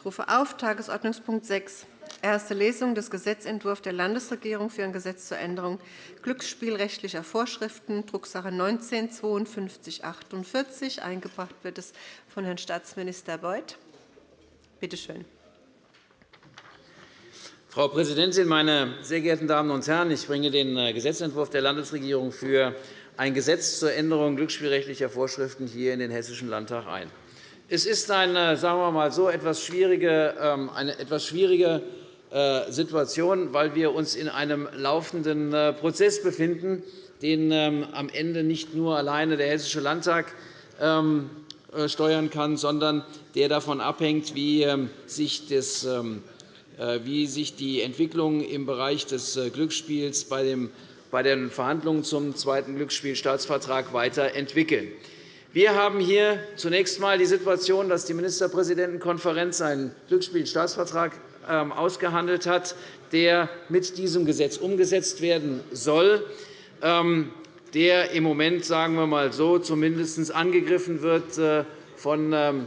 Ich rufe auf Tagesordnungspunkt 6, erste Lesung des Gesetzentwurfs der Landesregierung für ein Gesetz zur Änderung glücksspielrechtlicher Vorschriften, Drucksache 19 /5248. Eingebracht wird es von Herrn Staatsminister Beuth. Bitte schön. Frau Präsidentin, meine sehr geehrten Damen und Herren! Ich bringe den äh, Gesetzentwurf der Landesregierung für ein Gesetz zur Änderung glücksspielrechtlicher Vorschriften hier in den Hessischen Landtag ein. Es ist eine, sagen wir mal so, etwas schwierige, ähm, eine etwas schwierige äh, Situation, weil wir uns in einem laufenden äh, Prozess befinden, den ähm, am Ende nicht nur alleine der Hessische Landtag ähm, steuern kann, sondern der davon abhängt, wie sich das äh, wie sich die Entwicklung im Bereich des äh, Glücksspiels bei den Verhandlungen zum zweiten Glücksspielstaatsvertrag weiterentwickeln. Wir haben hier zunächst einmal die Situation, dass die Ministerpräsidentenkonferenz einen Glücksspielstaatsvertrag ähm, ausgehandelt hat, der mit diesem Gesetz umgesetzt werden soll, ähm, der im Moment, sagen wir mal so, zumindest angegriffen wird äh, von ähm,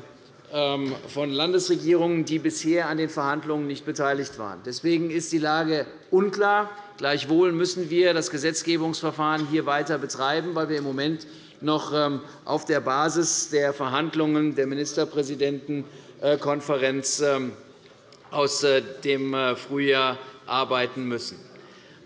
von Landesregierungen, die bisher an den Verhandlungen nicht beteiligt waren. Deswegen ist die Lage unklar. Gleichwohl müssen wir das Gesetzgebungsverfahren hier weiter betreiben, weil wir im Moment noch ähm, auf der Basis der Verhandlungen der Ministerpräsidentenkonferenz ähm, aus äh, dem äh, Frühjahr arbeiten müssen.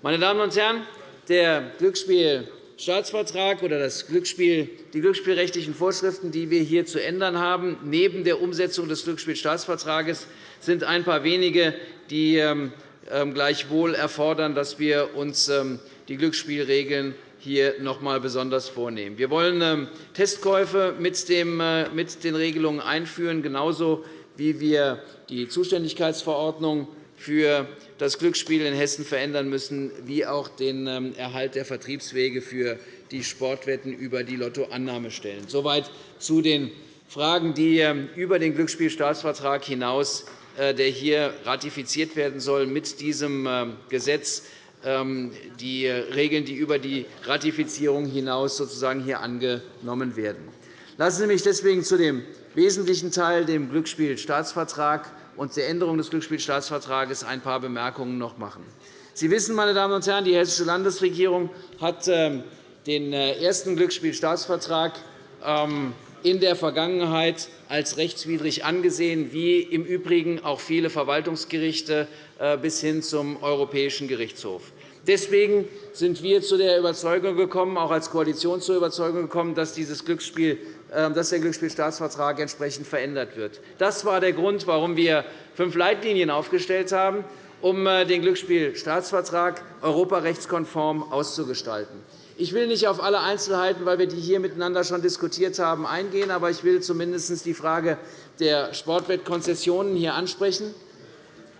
Meine Damen und Herren, der Glücksspiel Staatsvertrag oder das Glücksspiel, die glücksspielrechtlichen Vorschriften, die wir hier zu ändern haben, neben der Umsetzung des Glücksspielstaatsvertrags, sind ein paar wenige, die ähm, ähm, gleichwohl erfordern, dass wir uns ähm, die Glücksspielregeln hier noch einmal besonders vornehmen. Wir wollen Testkäufe mit den Regelungen einführen, genauso wie wir die Zuständigkeitsverordnung für das Glücksspiel in Hessen verändern müssen, wie auch den ähm, Erhalt der Vertriebswege für die Sportwetten über die Lottoannahmestellen. Soweit zu den Fragen, die ähm, über den Glücksspielstaatsvertrag hinaus, äh, der hier ratifiziert werden soll, mit diesem ähm, Gesetz die Regeln, die über die Ratifizierung hinaus sozusagen hier angenommen werden. Lassen Sie mich deswegen zu dem wesentlichen Teil, dem Glücksspielstaatsvertrag, und der Änderung des Glücksspielstaatsvertrags ein paar Bemerkungen noch machen. Sie wissen, meine Damen und Herren, die Hessische Landesregierung hat ähm, den äh, ersten Glücksspielstaatsvertrag ähm, in der Vergangenheit als rechtswidrig angesehen, wie im Übrigen auch viele Verwaltungsgerichte bis hin zum Europäischen Gerichtshof. Deswegen sind wir zu der Überzeugung gekommen, auch als Koalition zur Überzeugung gekommen, dass dieses Glücksspiel ähm, dass der Glücksspielstaatsvertrag entsprechend verändert wird. Das war der Grund, warum wir fünf Leitlinien aufgestellt haben, um äh, den Glücksspielstaatsvertrag europarechtskonform auszugestalten. Ich will nicht auf alle Einzelheiten, weil wir die hier miteinander schon diskutiert haben, eingehen, aber ich will zumindest die Frage der Sportwettkonzessionen hier ansprechen.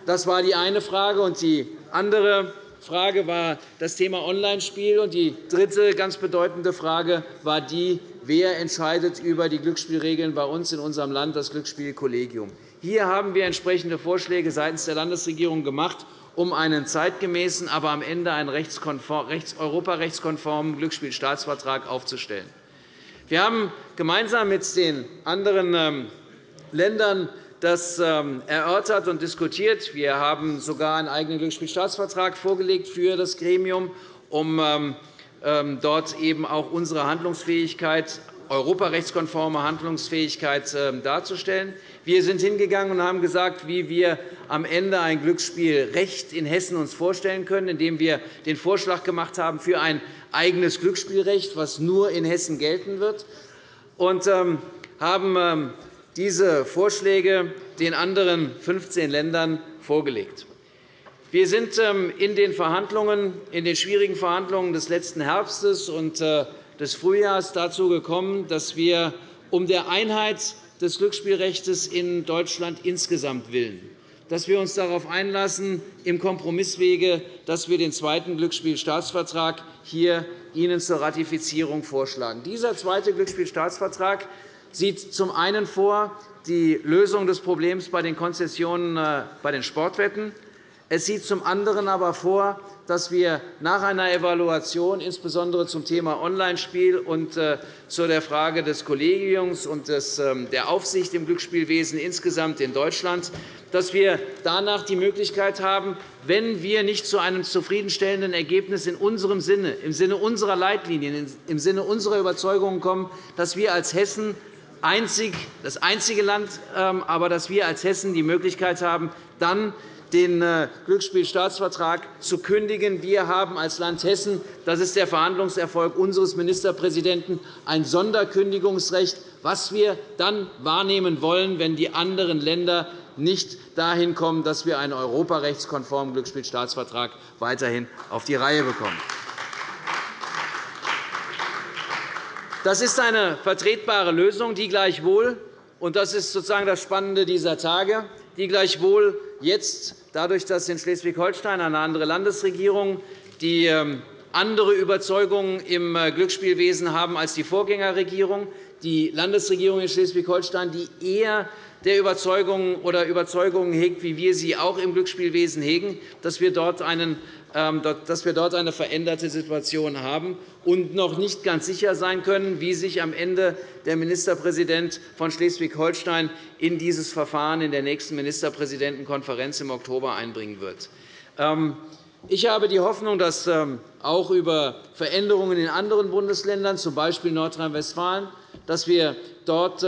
Das war die eine Frage. Und die andere Frage war das Thema Onlinespiel. Und die dritte ganz bedeutende Frage war die, wer entscheidet über die Glücksspielregeln bei uns in unserem Land, das Glücksspielkollegium. Hier haben wir entsprechende Vorschläge seitens der Landesregierung gemacht, um einen zeitgemäßen, aber am Ende einen europarechtskonformen Glücksspielstaatsvertrag aufzustellen. Wir haben gemeinsam mit den anderen ähm, Ländern das ähm, erörtert und diskutiert. Wir haben sogar einen eigenen Glücksspielstaatsvertrag vorgelegt für das Gremium, um ähm, ähm, dort eben auch unsere Handlungsfähigkeit, europarechtskonforme Handlungsfähigkeit darzustellen. Wir sind hingegangen und haben gesagt, wie wir am Ende ein Glücksspielrecht in Hessen uns vorstellen können, indem wir den Vorschlag gemacht haben für ein eigenes Glücksspielrecht, das nur in Hessen gelten wird, und haben diese Vorschläge den anderen 15 Ländern vorgelegt. Wir sind ähm, in den, Verhandlungen, in den schwierigen Verhandlungen des letzten Herbstes und äh, des Frühjahrs dazu gekommen, dass wir um der Einheit des Glücksspielrechts in Deutschland insgesamt willen dass wir uns darauf einlassen, im Kompromisswege, dass wir den zweiten Glücksspielstaatsvertrag hier Ihnen zur Ratifizierung vorschlagen. Dieser zweite Glücksspielstaatsvertrag sieht zum einen vor die Lösung des Problems bei den Konzessionen äh, bei den Sportwetten. Es sieht zum anderen aber vor, dass wir nach einer Evaluation insbesondere zum Thema Onlinespiel und äh, zu der Frage des Kollegiums und ähm, der Aufsicht im Glücksspielwesen insgesamt in Deutschland, dass wir danach die Möglichkeit haben, wenn wir nicht zu einem zufriedenstellenden Ergebnis in unserem Sinne, im Sinne unserer Leitlinien, im Sinne unserer Überzeugungen kommen, dass wir als Hessen einzig, das einzige Land, ähm, aber dass wir als Hessen die Möglichkeit haben, dann den äh, Glücksspielstaatsvertrag zu kündigen. Wir haben als Land Hessen, das ist der Verhandlungserfolg unseres Ministerpräsidenten, ein Sonderkündigungsrecht, was wir dann wahrnehmen wollen, wenn die anderen Länder nicht dahin kommen, dass wir einen europarechtskonformen Glücksspielstaatsvertrag weiterhin auf die Reihe bekommen. Das ist eine vertretbare Lösung, die gleichwohl und das ist sozusagen das Spannende dieser Tage, die gleichwohl jetzt, dadurch, dass in Schleswig-Holstein eine andere Landesregierung die ähm, andere Überzeugungen im äh, Glücksspielwesen haben als die Vorgängerregierung, die Landesregierung in Schleswig-Holstein, die eher der Überzeugungen oder Überzeugungen hegt, wie wir sie auch im Glücksspielwesen hegen, dass wir dort einen ähm, dass wir dort eine veränderte Situation haben und noch nicht ganz sicher sein können, wie sich am Ende der Ministerpräsident von Schleswig-Holstein in dieses Verfahren in der nächsten Ministerpräsidentenkonferenz im Oktober einbringen wird. Ähm, ich habe die Hoffnung, dass ähm, auch über Veränderungen in anderen Bundesländern, z. B. Nordrhein-Westfalen, dass wir dort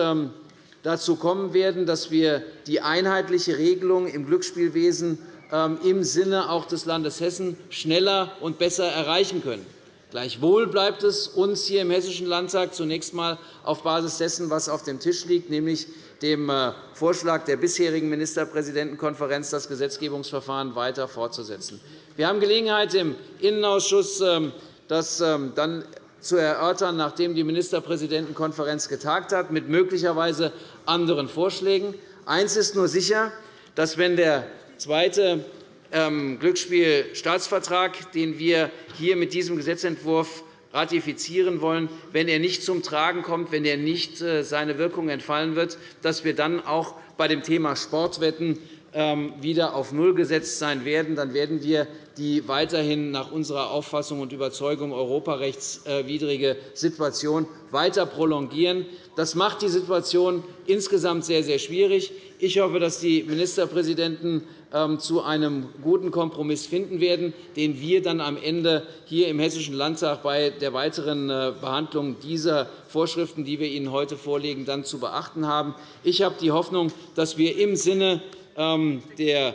dazu kommen werden, dass wir die einheitliche Regelung im Glücksspielwesen ähm, im Sinne auch des Landes Hessen schneller und besser erreichen können. Gleichwohl bleibt es uns hier im Hessischen Landtag zunächst einmal auf Basis dessen, was auf dem Tisch liegt, nämlich dem äh, Vorschlag der bisherigen Ministerpräsidentenkonferenz, das Gesetzgebungsverfahren weiter fortzusetzen. Wir haben Gelegenheit, im Innenausschuss ähm, das ähm, dann zu erörtern, nachdem die Ministerpräsidentenkonferenz getagt hat, mit möglicherweise anderen Vorschlägen. Eines ist nur sicher, dass, wenn der zweite ähm, Glücksspielstaatsvertrag, den wir hier mit diesem Gesetzentwurf ratifizieren wollen, wenn er nicht zum Tragen kommt, wenn er nicht äh, seine Wirkung entfallen wird, dass wir dann auch bei dem Thema Sportwetten wieder auf Null gesetzt sein werden. Dann werden wir die weiterhin nach unserer Auffassung und Überzeugung europarechtswidrige Situation weiter prolongieren. Das macht die Situation insgesamt sehr, sehr schwierig. Ich hoffe, dass die Ministerpräsidenten ähm, zu einem guten Kompromiss finden werden, den wir dann am Ende hier im Hessischen Landtag bei der weiteren äh, Behandlung dieser Vorschriften, die wir Ihnen heute vorlegen, dann zu beachten haben. Ich habe die Hoffnung, dass wir im Sinne ähm, der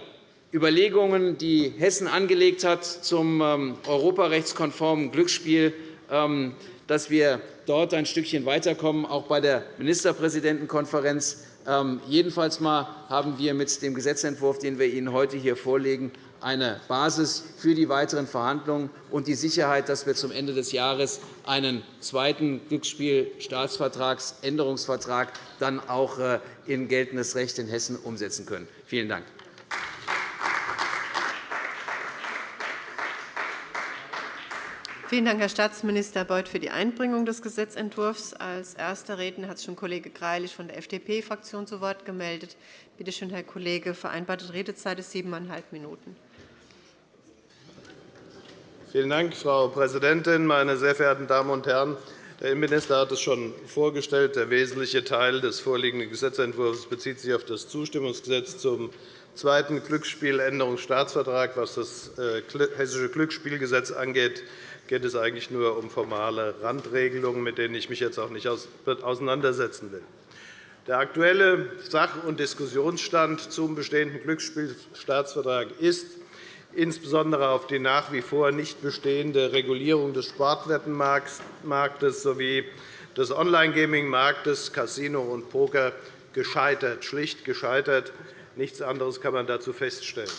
Überlegungen, die Hessen angelegt hat zum ähm, europarechtskonformen Glücksspiel, dass wir dort ein Stückchen weiterkommen, auch bei der Ministerpräsidentenkonferenz. Ähm, jedenfalls haben wir mit dem Gesetzentwurf, den wir Ihnen heute hier vorlegen, eine Basis für die weiteren Verhandlungen und die Sicherheit, dass wir zum Ende des Jahres einen zweiten Glücksspielstaatsvertragsänderungsvertrag dann auch äh, in geltendes Recht in Hessen umsetzen können. Vielen Dank. Vielen Dank, Herr Staatsminister Beuth, für die Einbringung des Gesetzentwurfs. Als erster Redner hat sich schon Kollege Greilich von der FDP-Fraktion zu Wort gemeldet. Bitte schön, Herr Kollege. Vereinbarte Redezeit ist siebeneinhalb Minuten. Vielen Dank, Frau Präsidentin, meine sehr verehrten Damen und Herren! Der Innenminister hat es schon vorgestellt. Der wesentliche Teil des vorliegenden Gesetzentwurfs bezieht sich auf das Zustimmungsgesetz zum zweiten Glücksspieländerungsstaatsvertrag. Was das äh, Hessische Glücksspielgesetz angeht, geht es eigentlich nur um formale Randregelungen, mit denen ich mich jetzt auch nicht auseinandersetzen will. Der aktuelle Sach- und Diskussionsstand zum bestehenden Glücksspielstaatsvertrag ist, insbesondere auf die nach wie vor nicht bestehende Regulierung des Sportwettenmarktes sowie des Online-Gaming-Marktes, Casino und Poker gescheitert, schlicht gescheitert. Nichts anderes kann man dazu feststellen.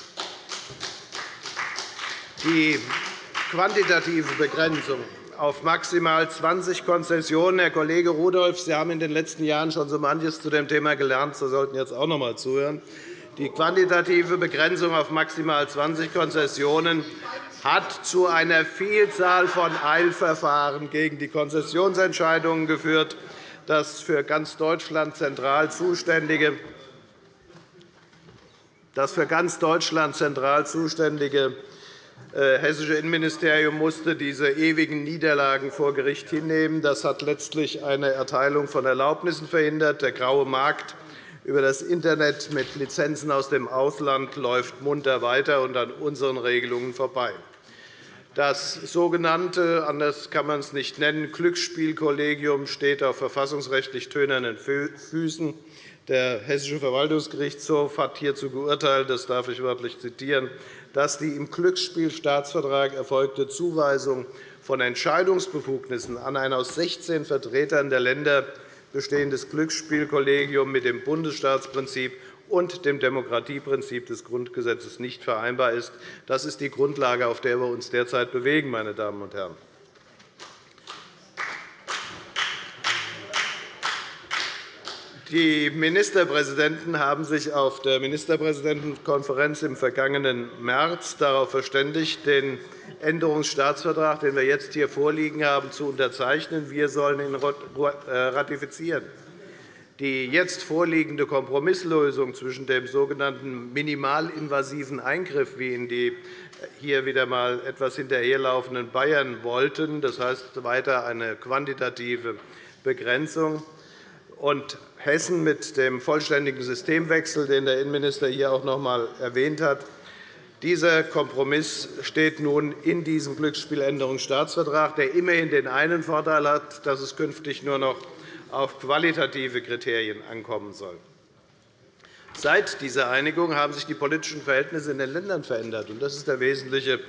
Die quantitative Begrenzung auf maximal 20 Konzessionen. Herr Kollege Rudolph, Sie haben in den letzten Jahren schon so manches zu dem Thema gelernt. Sie sollten jetzt auch noch einmal zuhören. Die quantitative Begrenzung auf maximal 20 Konzessionen hat zu einer Vielzahl von Eilverfahren gegen die Konzessionsentscheidungen geführt. Das für ganz Deutschland zentral zuständige Das für ganz Deutschland zentral zuständige äh, hessische Innenministerium musste diese ewigen Niederlagen vor Gericht hinnehmen. Das hat letztlich eine Erteilung von Erlaubnissen verhindert. Der graue Markt über das Internet mit Lizenzen aus dem Ausland läuft munter weiter und an unseren Regelungen vorbei. Das sogenannte, anders kann man es nicht nennen, Glücksspielkollegium steht auf verfassungsrechtlich tönernen Füßen. Der Hessische Verwaltungsgerichtshof hat hierzu geurteilt, das darf ich wörtlich zitieren, dass die im Glücksspielstaatsvertrag erfolgte Zuweisung von Entscheidungsbefugnissen an ein aus 16 Vertretern der Länder bestehendes Glücksspielkollegium mit dem Bundesstaatsprinzip und dem Demokratieprinzip des Grundgesetzes nicht vereinbar ist. Das ist die Grundlage, auf der wir uns derzeit bewegen. Meine Damen und Herren. Die Ministerpräsidenten haben sich auf der Ministerpräsidentenkonferenz im vergangenen März darauf verständigt, den Änderungsstaatsvertrag, den wir jetzt hier vorliegen haben, zu unterzeichnen. Wir sollen ihn äh, ratifizieren. Die jetzt vorliegende Kompromisslösung zwischen dem sogenannten minimalinvasiven Eingriff, wie ihn die hier wieder einmal etwas hinterherlaufenden Bayern wollten, das heißt weiter eine quantitative Begrenzung, und Hessen mit dem vollständigen Systemwechsel, den der Innenminister hier auch noch einmal erwähnt hat. Dieser Kompromiss steht nun in diesem Glücksspieländerungsstaatsvertrag, der immerhin den einen Vorteil hat, dass es künftig nur noch auf qualitative Kriterien ankommen soll. Seit dieser Einigung haben sich die politischen Verhältnisse in den Ländern verändert. Das ist der wesentliche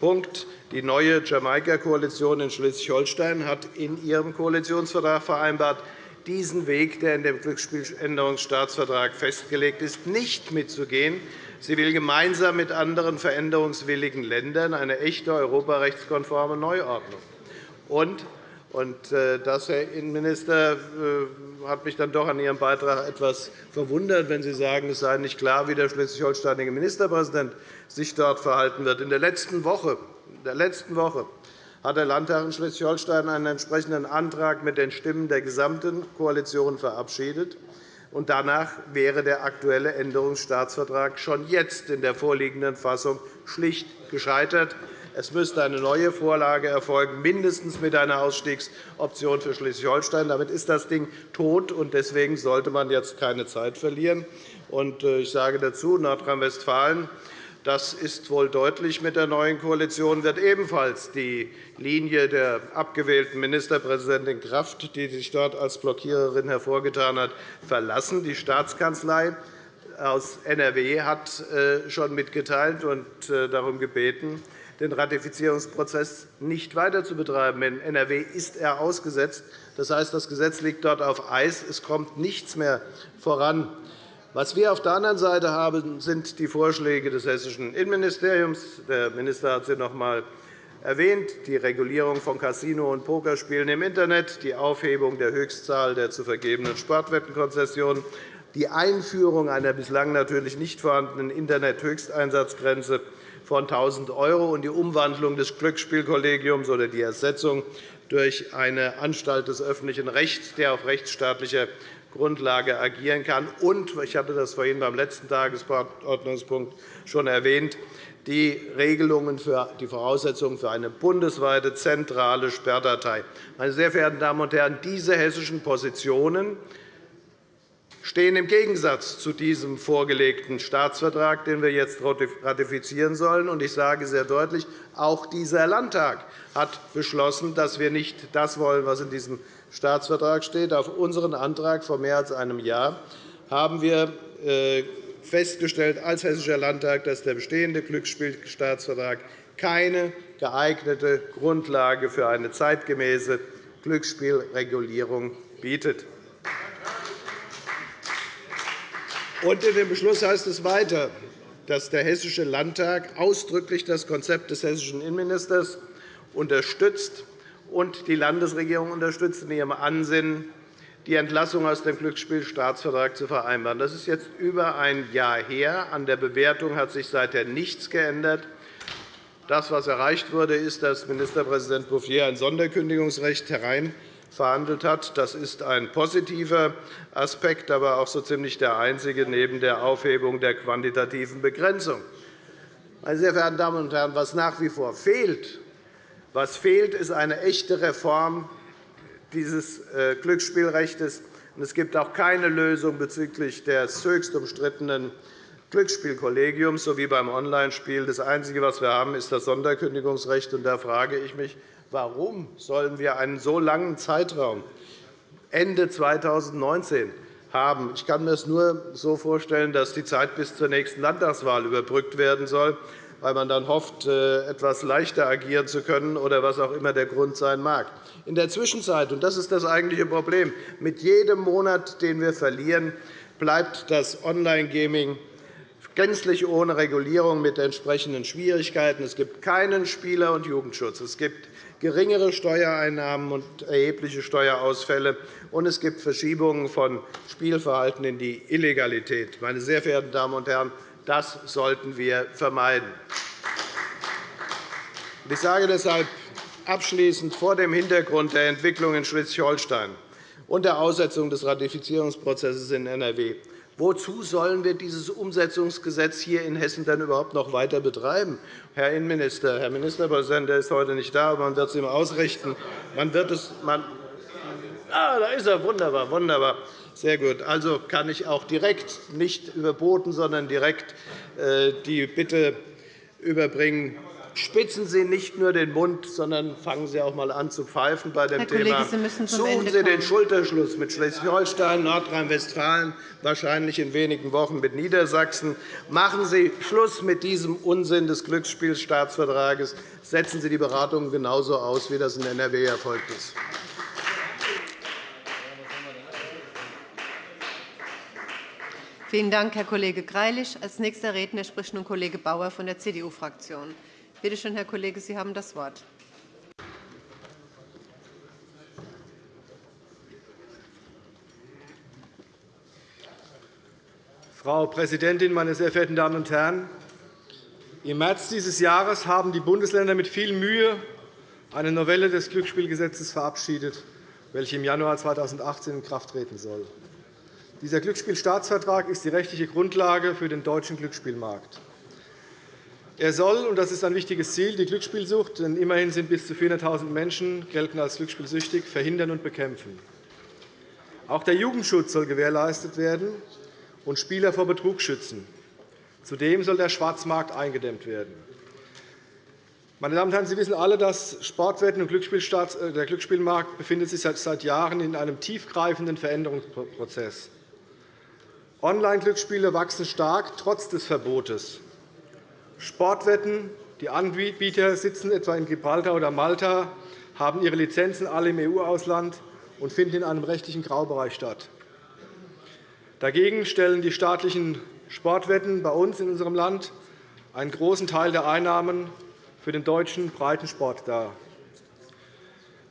Punkt. Die neue Jamaika-Koalition in Schleswig-Holstein hat in ihrem Koalitionsvertrag vereinbart, diesen Weg, der in dem Glücksspieländerungsstaatsvertrag festgelegt ist, nicht mitzugehen. Sie will gemeinsam mit anderen veränderungswilligen Ländern eine echte europarechtskonforme Neuordnung. Und und äh, das, Herr Innenminister, äh, hat mich dann doch an Ihrem Beitrag etwas verwundert, wenn Sie sagen, es sei nicht klar, wie der schleswig-holsteinische Ministerpräsident sich dort verhalten wird. In der letzten Woche, in der letzten Woche hat der Landtag in Schleswig-Holstein einen entsprechenden Antrag mit den Stimmen der gesamten Koalition verabschiedet. Danach wäre der aktuelle Änderungsstaatsvertrag schon jetzt in der vorliegenden Fassung schlicht gescheitert. Es müsste eine neue Vorlage erfolgen, mindestens mit einer Ausstiegsoption für Schleswig-Holstein. Damit ist das Ding tot, und deswegen sollte man jetzt keine Zeit verlieren. Äh, ich sage dazu, Nordrhein-Westfalen das ist wohl deutlich mit der neuen Koalition, wird ebenfalls die Linie der abgewählten Ministerpräsidentin Kraft, die sich dort als Blockiererin hervorgetan hat, verlassen. Die Staatskanzlei aus NRW hat äh, schon mitgeteilt und äh, darum gebeten, den Ratifizierungsprozess nicht weiter zu betreiben. In NRW ist er ausgesetzt. Das heißt, das Gesetz liegt dort auf Eis. Es kommt nichts mehr voran. Was wir auf der anderen Seite haben, sind die Vorschläge des hessischen Innenministeriums. Der Minister hat sie noch einmal erwähnt, die Regulierung von Casino- und Pokerspielen im Internet, die Aufhebung der Höchstzahl der zu vergebenen Sportwettenkonzessionen, die Einführung einer bislang natürlich nicht vorhandenen Internet-Höchsteinsatzgrenze von 1.000 € und die Umwandlung des Glücksspielkollegiums oder die Ersetzung durch eine Anstalt des öffentlichen Rechts, der auf rechtsstaatlicher Grundlage agieren kann. Und, ich hatte das vorhin beim letzten Tagesordnungspunkt schon erwähnt, die Regelungen für die Voraussetzungen für eine bundesweite zentrale Sperrdatei. Meine sehr verehrten Damen und Herren, diese hessischen Positionen stehen im Gegensatz zu diesem vorgelegten Staatsvertrag, den wir jetzt ratifizieren sollen. Ich sage sehr deutlich, auch dieser Landtag hat beschlossen, dass wir nicht das wollen, was in diesem Staatsvertrag steht. Auf unseren Antrag vor mehr als einem Jahr haben wir äh, festgestellt als Hessischer Landtag, dass der bestehende Glücksspielstaatsvertrag keine geeignete Grundlage für eine zeitgemäße Glücksspielregulierung bietet. In dem Beschluss heißt es weiter, dass der Hessische Landtag ausdrücklich das Konzept des hessischen Innenministers unterstützt und die Landesregierung unterstützt in ihrem Ansinnen, die Entlassung aus dem Glücksspielstaatsvertrag zu vereinbaren. Das ist jetzt über ein Jahr her. An der Bewertung hat sich seither nichts geändert. Das, was erreicht wurde, ist, dass Ministerpräsident Bouffier ein Sonderkündigungsrecht herein verhandelt hat. Das ist ein positiver Aspekt, aber auch so ziemlich der einzige neben der Aufhebung der quantitativen Begrenzung. Meine sehr verehrten Damen und Herren, was nach wie vor fehlt, was fehlt, ist eine echte Reform dieses äh, Glücksspielrechts. Es gibt auch keine Lösung bezüglich des höchst umstrittenen Glücksspielkollegiums sowie beim Onlinespiel. Das Einzige, was wir haben, ist das Sonderkündigungsrecht. Da frage ich mich, warum sollen wir einen so langen Zeitraum Ende 2019 haben? Ich kann mir es nur so vorstellen, dass die Zeit bis zur nächsten Landtagswahl überbrückt werden soll, weil man dann hofft, äh, etwas leichter agieren zu können oder was auch immer der Grund sein mag. In der Zwischenzeit, und das ist das eigentliche Problem, mit jedem Monat, den wir verlieren, bleibt das Online-Gaming gänzlich ohne Regulierung mit entsprechenden Schwierigkeiten. Es gibt keinen Spieler- und Jugendschutz. Es gibt geringere Steuereinnahmen und erhebliche Steuerausfälle, und es gibt Verschiebungen von Spielverhalten in die Illegalität. Meine sehr verehrten Damen und Herren, das sollten wir vermeiden. Ich sage deshalb abschließend vor dem Hintergrund der Entwicklung in Schleswig-Holstein und der Aussetzung des Ratifizierungsprozesses in NRW Wozu sollen wir dieses Umsetzungsgesetz hier in Hessen dann überhaupt noch weiter betreiben? Herr Innenminister, Herr Ministerpräsident, der ist heute nicht da, aber man wird es ihm ausrichten. Man wird es, man, ah, da ist er. Wunderbar, wunderbar. Sehr gut. Also kann ich auch direkt, nicht überboten, sondern direkt äh, die Bitte überbringen, Spitzen Sie nicht nur den Mund, sondern fangen Sie auch einmal an zu pfeifen bei dem Herr Thema. Kollege, Sie Suchen Ende Sie den Schulterschluss mit Schleswig-Holstein, Nordrhein-Westfalen, wahrscheinlich in wenigen Wochen mit Niedersachsen. Machen Sie Schluss mit diesem Unsinn des Glücksspielstaatsvertrages. Setzen Sie die Beratungen genauso aus, wie das in NRW erfolgt ist. Vielen Dank, Herr Kollege Greilich. Als nächster Redner spricht nun Kollege Bauer von der CDU-Fraktion. Bitte schön, Herr Kollege, Sie haben das Wort. Frau Präsidentin, meine sehr verehrten Damen und Herren! Im März dieses Jahres haben die Bundesländer mit viel Mühe eine Novelle des Glücksspielgesetzes verabschiedet, welche im Januar 2018 in Kraft treten soll. Dieser Glücksspielstaatsvertrag ist die rechtliche Grundlage für den deutschen Glücksspielmarkt. Er soll, und das ist ein wichtiges Ziel, die Glücksspielsucht, denn immerhin sind bis zu 400.000 Menschen gelten als glücksspielsüchtig, verhindern und bekämpfen. Auch der Jugendschutz soll gewährleistet werden und Spieler vor Betrug schützen. Zudem soll der Schwarzmarkt eingedämmt werden. Meine Damen und Herren, Sie wissen alle, dass Sportwetten und äh, der Glücksspielmarkt befindet sich seit Jahren in einem tiefgreifenden Veränderungsprozess. Online-Glücksspiele wachsen stark, trotz des Verbotes. Sportwetten. Die Anbieter sitzen etwa in Gibraltar oder Malta, haben ihre Lizenzen alle im EU-Ausland und finden in einem rechtlichen Graubereich statt. Dagegen stellen die staatlichen Sportwetten bei uns in unserem Land einen großen Teil der Einnahmen für den deutschen Breitensport dar.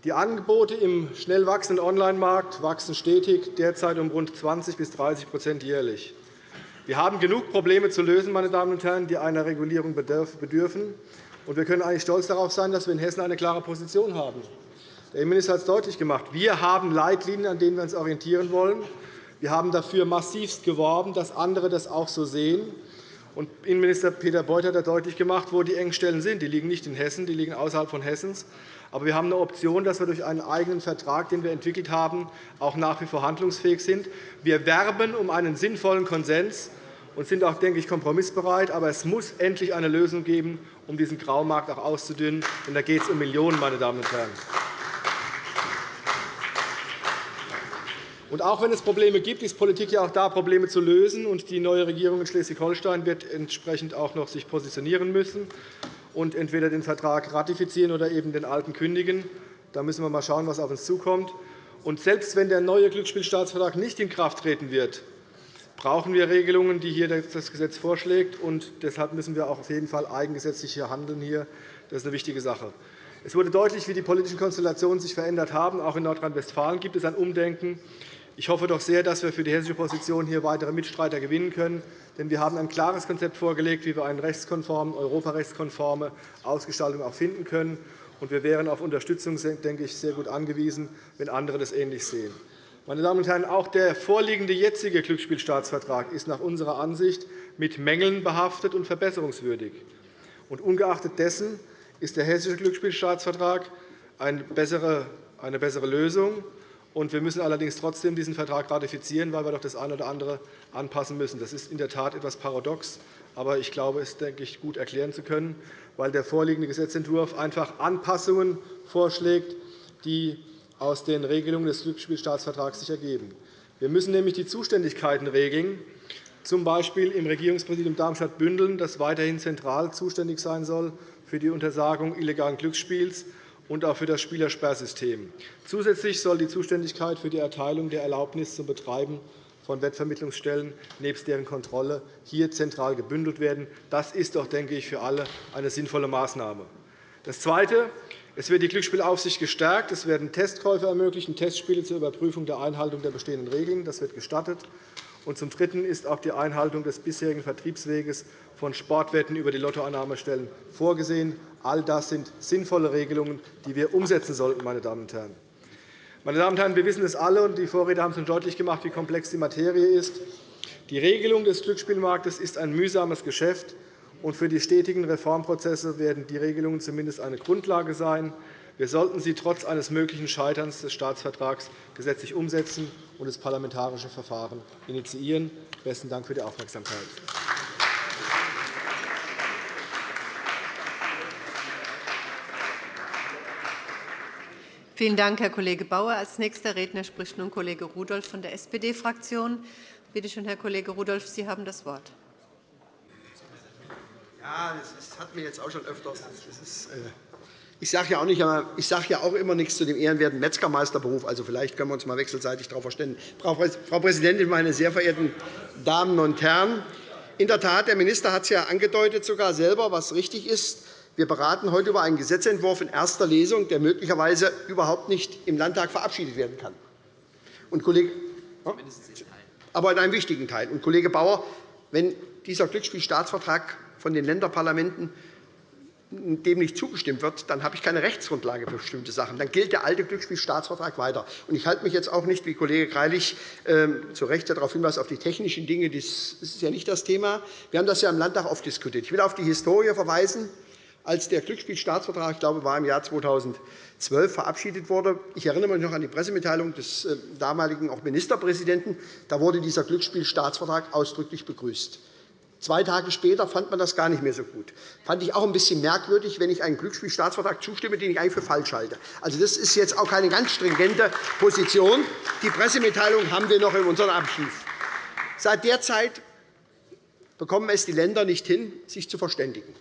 Die Angebote im schnell wachsenden Onlinemarkt wachsen stetig, derzeit um rund 20 bis 30% jährlich. Wir haben genug Probleme zu lösen, meine Damen und Herren, die einer Regulierung bedürfen. wir können eigentlich stolz darauf sein, dass wir in Hessen eine klare Position haben. Der Innenminister hat es deutlich gemacht. Wir haben Leitlinien, an denen wir uns orientieren wollen. Wir haben dafür massivst geworben, dass andere das auch so sehen. Und Innenminister Peter Beuth hat deutlich gemacht, wo die Engstellen sind. Die liegen nicht in Hessen, die liegen außerhalb von Hessens. Aber wir haben eine Option, dass wir durch einen eigenen Vertrag, den wir entwickelt haben, auch nach wie vor handlungsfähig sind. Wir werben um einen sinnvollen Konsens und sind auch, denke ich, kompromissbereit. Aber es muss endlich eine Lösung geben, um diesen Graumarkt auch auszudünnen. Denn da geht es um Millionen, meine Damen und Herren. Und auch wenn es Probleme gibt, ist Politik ja auch da, Probleme zu lösen. Und die neue Regierung in Schleswig-Holstein wird entsprechend auch noch sich positionieren müssen und entweder den Vertrag ratifizieren oder eben den alten kündigen. Da müssen wir mal schauen, was auf uns zukommt. Und selbst wenn der neue Glücksspielstaatsvertrag nicht in Kraft treten wird, brauchen wir Regelungen, die hier das Gesetz vorschlägt. Und deshalb müssen wir auch auf jeden Fall eigengesetzlich handeln. Hier. Das ist eine wichtige Sache. Es wurde deutlich, wie die politischen Konstellationen sich verändert haben. Auch in Nordrhein-Westfalen gibt es ein Umdenken. Ich hoffe doch sehr, dass wir für die hessische Position hier weitere Mitstreiter gewinnen können. Denn wir haben ein klares Konzept vorgelegt, wie wir eine rechtskonforme, europarechtskonforme Ausgestaltung auch finden können. und wir wären auf Unterstützung denke ich, sehr gut angewiesen, wenn andere das ähnlich sehen. Meine Damen und Herren, auch der vorliegende jetzige Glücksspielstaatsvertrag ist nach unserer Ansicht mit Mängeln behaftet und verbesserungswürdig. Und ungeachtet dessen ist der hessische Glücksspielstaatsvertrag eine bessere Lösung. Wir müssen allerdings trotzdem diesen Vertrag ratifizieren, weil wir doch das eine oder andere anpassen müssen. Das ist in der Tat etwas paradox, aber ich glaube, es denke ich, gut erklären zu können, weil der vorliegende Gesetzentwurf einfach Anpassungen vorschlägt, die aus den Regelungen des Glücksspielstaatsvertrags sich ergeben. Wir müssen nämlich die Zuständigkeiten regeln, z. B. im Regierungspräsidium Darmstadt-Bündeln, das weiterhin zentral zuständig sein soll für die Untersagung illegalen Glücksspiels und auch für das Spielersperrsystem. Zusätzlich soll die Zuständigkeit für die Erteilung der Erlaubnis zum Betreiben von Wettvermittlungsstellen nebst deren Kontrolle hier zentral gebündelt werden. Das ist doch, denke ich, für alle eine sinnvolle Maßnahme. Das Zweite. Es wird die Glücksspielaufsicht gestärkt. Es werden Testkäufe ermöglichen, Testspiele zur Überprüfung der Einhaltung der bestehenden Regeln. Das wird gestattet. Und zum Dritten ist auch die Einhaltung des bisherigen Vertriebsweges von Sportwetten über die Lottoannahmestellen vorgesehen. All das sind sinnvolle Regelungen, die wir umsetzen sollten. Meine Damen und Herren. Meine Damen und Herren, wir wissen es alle, und die Vorredner haben schon deutlich gemacht, wie komplex die Materie ist. Die Regelung des Glücksspielmarktes ist ein mühsames Geschäft, und für die stetigen Reformprozesse werden die Regelungen zumindest eine Grundlage sein. Wir sollten sie trotz eines möglichen Scheiterns des Staatsvertrags gesetzlich umsetzen und das parlamentarische Verfahren initiieren. – Besten Dank für die Aufmerksamkeit. Vielen Dank, Herr Kollege Bauer. Als nächster Redner spricht nun Kollege Rudolph von der SPD-Fraktion. Bitte schön, Herr Kollege Rudolph, Sie haben das Wort. Ja, das hat mir jetzt auch schon öfters. Ist, äh ich sage ja, auch nicht, ich sage ja auch immer nichts zu dem ehrenwerten Metzgermeisterberuf. Also vielleicht können wir uns mal wechselseitig darauf verständigen. Frau Präsidentin, meine sehr verehrten Damen und Herren! In der Tat, der Minister hat es ja angedeutet, sogar selber, was richtig ist. Wir beraten heute über einen Gesetzentwurf in erster Lesung, der möglicherweise überhaupt nicht im Landtag verabschiedet werden kann. Und Kollege, aber in einem wichtigen Teil. Und Kollege Bauer, wenn dieser Glücksspielstaatsvertrag von den Länderparlamenten dem nicht zugestimmt wird, dann habe ich keine Rechtsgrundlage für bestimmte Sachen. Dann gilt der alte Glücksspielstaatsvertrag weiter. Ich halte mich jetzt auch nicht, wie Kollege Greilich ähm, zu Recht darauf hinweist, auf die technischen Dinge. Das ist ja nicht das Thema. Wir haben das ja im Landtag oft diskutiert. Ich will auf die Historie verweisen als der Glücksspielstaatsvertrag, ich glaube, war im Jahr 2012 verabschiedet wurde. Ich erinnere mich noch an die Pressemitteilung des äh, damaligen auch Ministerpräsidenten. Da wurde dieser Glücksspielstaatsvertrag ausdrücklich begrüßt. Zwei Tage später fand man das gar nicht mehr so gut. Das fand ich auch ein bisschen merkwürdig, wenn ich einem Glücksspielstaatsvertrag zustimme, den ich eigentlich für falsch halte. Also, das ist jetzt auch keine ganz stringente Position. Die Pressemitteilung haben wir noch in unserem Archiv. Seit der Zeit bekommen es die Länder nicht hin, sich zu verständigen.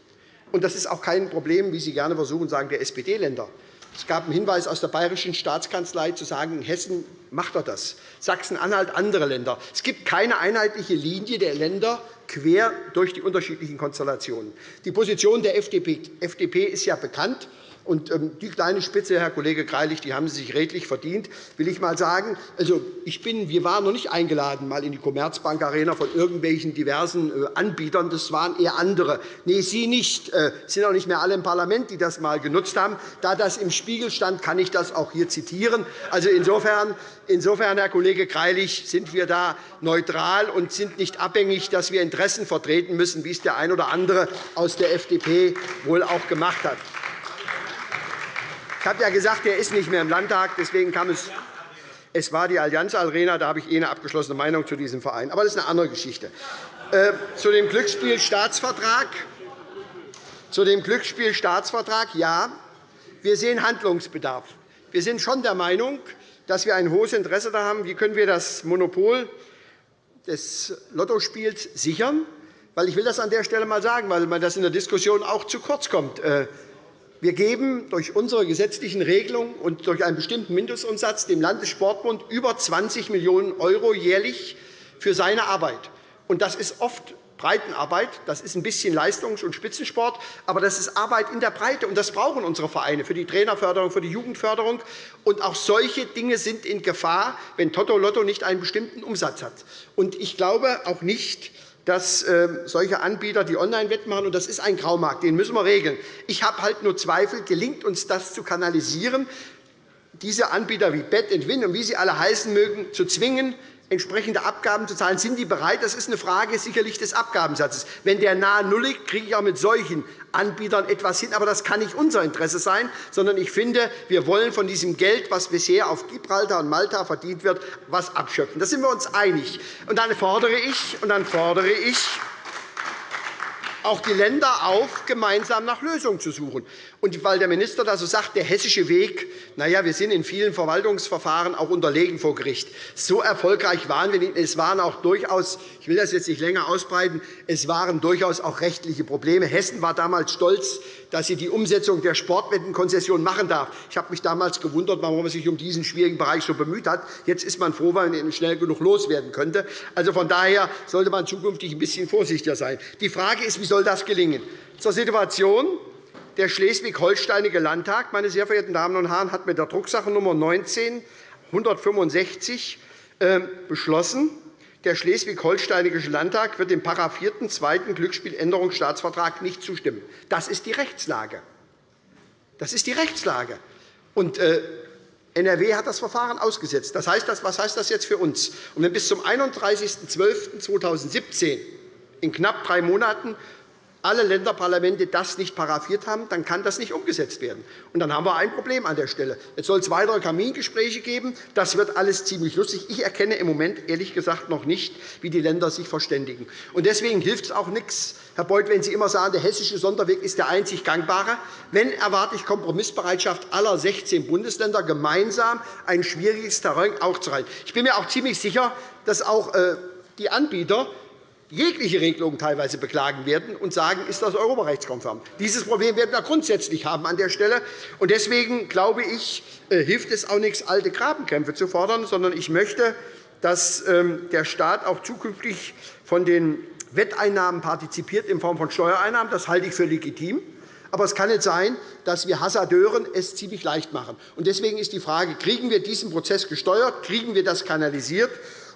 Und das ist auch kein Problem, wie Sie gerne versuchen, sagen, der SPD-Länder. Es gab einen Hinweis aus der Bayerischen Staatskanzlei, zu sagen, in Hessen macht er das, Sachsen-Anhalt, andere Länder. Es gibt keine einheitliche Linie der Länder quer durch die unterschiedlichen Konstellationen. Die Position der FDP ist ja bekannt. Und ähm, die kleine Spitze, Herr Kollege Greilich, die haben Sie sich redlich verdient, will ich mal sagen. Also, ich bin, wir waren noch nicht eingeladen mal in die Commerzbank Arena von irgendwelchen diversen äh, Anbietern. Das waren eher andere. Nee, Sie nicht. Es äh, sind auch nicht mehr alle im Parlament, die das mal genutzt haben. Da das im Spiegel stand, kann ich das auch hier zitieren. Also insofern, insofern, Herr Kollege Greilich, sind wir da neutral und sind nicht abhängig, dass wir Interessen vertreten müssen, wie es der ein oder andere aus der FDP wohl auch gemacht hat. Ich habe ja gesagt, er ist nicht mehr im Landtag. Deswegen kam es es war die Allianz Arena, da habe ich eh eine abgeschlossene Meinung zu diesem Verein. Aber das ist eine andere Geschichte. Äh, zu dem Glücksspielstaatsvertrag. Zu dem Glücksspielstaatsvertrag, ja, wir sehen Handlungsbedarf. Wir sind schon der Meinung, dass wir ein hohes Interesse daran haben, wie können wir das Monopol des Lottospiels sichern. Weil ich will das an der Stelle einmal sagen, weil man das in der Diskussion auch zu kurz kommt. Wir geben durch unsere gesetzlichen Regelungen und durch einen bestimmten Mindestumsatz dem Landessportbund über 20 Millionen € jährlich für seine Arbeit. Das ist oft Breitenarbeit. Das ist ein bisschen Leistungs- und Spitzensport, aber das ist Arbeit in der Breite. Und das brauchen unsere Vereine für die Trainerförderung, für die Jugendförderung. Auch solche Dinge sind in Gefahr, wenn Toto Lotto nicht einen bestimmten Umsatz hat. Ich glaube auch nicht, dass ähm, solche Anbieter die Online-Wetten machen. Das ist ein Graumarkt, den müssen wir regeln. Ich habe halt nur Zweifel, gelingt uns das zu kanalisieren, diese Anbieter wie Bet Win und wie sie alle heißen mögen, zu zwingen, entsprechende Abgaben zu zahlen. Sind die bereit? Das ist eine Frage sicherlich des Abgabensatzes. Wenn der nahe Null liegt, kriege ich auch mit solchen Anbietern etwas hin. Aber das kann nicht unser Interesse sein, sondern ich finde, wir wollen von diesem Geld, das bisher auf Gibraltar und Malta verdient wird, etwas abschöpfen. Da sind wir uns einig. Und dann fordere ich, und dann fordere ich auch die Länder auf, gemeinsam nach Lösungen zu suchen. Und weil der Minister da so sagt, der hessische Weg, na ja, wir sind in vielen Verwaltungsverfahren auch unterlegen vor Gericht. So erfolgreich waren wir nicht. Es waren auch durchaus, ich will das jetzt nicht länger ausbreiten, es waren durchaus auch rechtliche Probleme. Hessen war damals stolz, dass sie die Umsetzung der Sportwettenkonzession machen darf. Ich habe mich damals gewundert, warum man sich um diesen schwierigen Bereich so bemüht hat. Jetzt ist man froh, weil man ihn schnell genug loswerden könnte. Also von daher sollte man zukünftig ein bisschen vorsichtiger sein. Die Frage ist, wie soll das gelingen? Zur Situation der Schleswig-Holsteinische Landtag meine sehr verehrten Damen und Herren, hat mit der Drucksachennummer 19 165 ähm, beschlossen, der Schleswig-Holsteinische Landtag wird dem § 4. 2. Glücksspieländerungsstaatsvertrag nicht zustimmen. Das ist die Rechtslage. Das ist die Rechtslage. Und, äh, NRW hat das Verfahren ausgesetzt. Das heißt, was heißt das jetzt für uns? Und wenn bis zum 31.12.2017 in knapp drei Monaten alle Länderparlamente das nicht paraffiert haben, dann kann das nicht umgesetzt werden. Und dann haben wir ein Problem an der Stelle. Jetzt soll es weitere Kamingespräche geben. Das wird alles ziemlich lustig. Ich erkenne im Moment ehrlich gesagt noch nicht, wie die Länder sich verständigen. Und deswegen hilft es auch nichts, Herr Beuth, wenn Sie immer sagen, der hessische Sonderweg ist der einzig gangbare. Wenn erwarte ich Kompromissbereitschaft aller 16 Bundesländer, gemeinsam ein schwieriges Terrain aufzuhalten. Ich bin mir auch ziemlich sicher, dass auch äh, die Anbieter jegliche Regelungen teilweise beklagen werden und sagen, ist das europarechtskonform. Dieses Problem werden wir grundsätzlich haben an der Stelle. Und deswegen glaube ich, äh, hilft es auch nichts, alte Grabenkämpfe zu fordern, sondern ich möchte, dass ähm, der Staat auch zukünftig von den Wetteinnahmen partizipiert in Form von Steuereinnahmen. Das halte ich für legitim. Aber es kann nicht sein, dass wir Hasardeuren es ziemlich leicht machen. Deswegen ist die Frage, kriegen wir diesen Prozess gesteuert, kriegen wir das kanalisiert?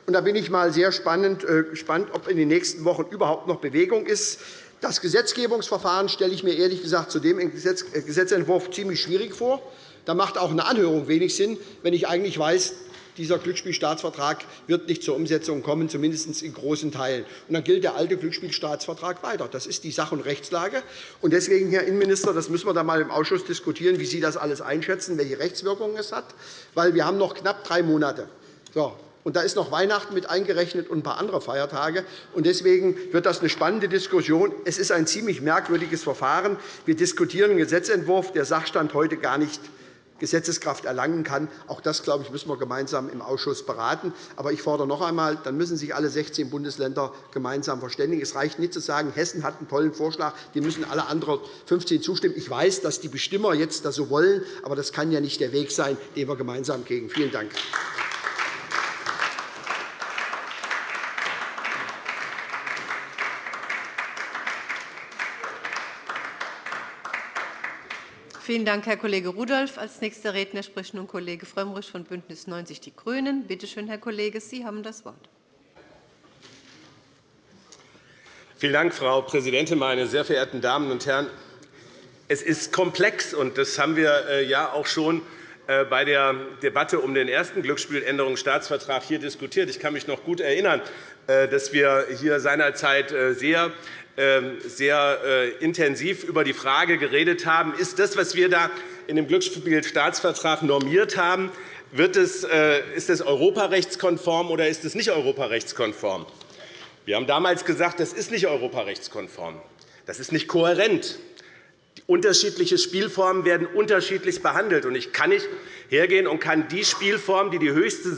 Und da bin ich mal sehr spannend, äh, gespannt, ob in den nächsten Wochen überhaupt noch Bewegung ist. Das Gesetzgebungsverfahren stelle ich mir ehrlich gesagt zu dem äh, Gesetzentwurf ziemlich schwierig vor. Da macht auch eine Anhörung wenig Sinn, wenn ich eigentlich weiß, dieser Glücksspielstaatsvertrag wird nicht zur Umsetzung kommen, zumindest in großen Teilen. Und dann gilt der alte Glücksspielstaatsvertrag weiter. Das ist die Sach- und Rechtslage. Und deswegen, Herr Innenminister, das müssen wir dann einmal im Ausschuss diskutieren, wie Sie das alles einschätzen, welche Rechtswirkungen es hat. Weil wir haben noch knapp drei Monate. So, und da ist noch Weihnachten mit eingerechnet und ein paar andere Feiertage. Und deswegen wird das eine spannende Diskussion. Es ist ein ziemlich merkwürdiges Verfahren. Wir diskutieren einen Gesetzentwurf, der Sachstand heute gar nicht Gesetzeskraft erlangen kann. Auch das, glaube ich, müssen wir gemeinsam im Ausschuss beraten. Aber ich fordere noch einmal, dann müssen sich alle 16 Bundesländer gemeinsam verständigen. Es reicht nicht zu sagen, Hessen hat einen tollen Vorschlag, dem müssen alle anderen 15 zustimmen. Ich weiß, dass die Bestimmer jetzt das so wollen, aber das kann ja nicht der Weg sein, den wir gemeinsam gehen. Vielen Dank. Vielen Dank, Herr Kollege Rudolph. Als nächster Redner spricht nun Kollege Frömmrich von BÜNDNIS 90 die GRÜNEN. Bitte schön, Herr Kollege, Sie haben das Wort. Vielen Dank, Frau Präsidentin, meine sehr verehrten Damen und Herren! Es ist komplex, und das haben wir äh, ja auch schon bei der Debatte um den ersten Glücksspieländerungsstaatsvertrag hier diskutiert. Ich kann mich noch gut erinnern, äh, dass wir hier seinerzeit sehr ähm, sehr äh, intensiv über die Frage geredet haben, ist das, was wir da in dem Glücksspielstaatsvertrag normiert haben, wird es, äh, ist es europarechtskonform oder ist es nicht europarechtskonform? Wir haben damals gesagt, das ist nicht europarechtskonform. Das ist nicht kohärent. Unterschiedliche Spielformen werden unterschiedlich behandelt. Ich kann nicht hergehen und kann die Spielform, die die höchste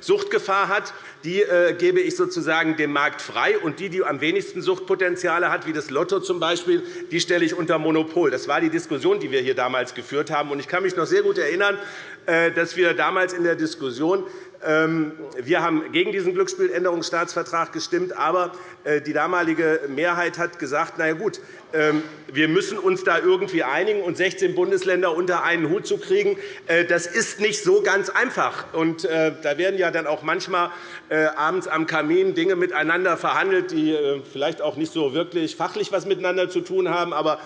Suchtgefahr hat, die äh, gebe ich sozusagen dem Markt frei, und die, die am wenigsten Suchtpotenziale hat, wie das Lotto zum Beispiel, die stelle ich unter Monopol. Das war die Diskussion, die wir hier damals geführt haben. Ich kann mich noch sehr gut erinnern, äh, dass wir damals in der Diskussion Ähm, wir haben gegen diesen Glücksspieländerungsstaatsvertrag gestimmt. Aber äh, die damalige Mehrheit hat gesagt, na ja, gut, wir müssen uns da irgendwie einigen und 16 Bundesländer unter einen Hut zu kriegen, äh, das ist nicht so ganz einfach. Äh, da werden ja dann auch manchmal abends am Kamin Dinge miteinander verhandelt, die vielleicht auch nicht so wirklich fachlich was miteinander zu tun haben. Aber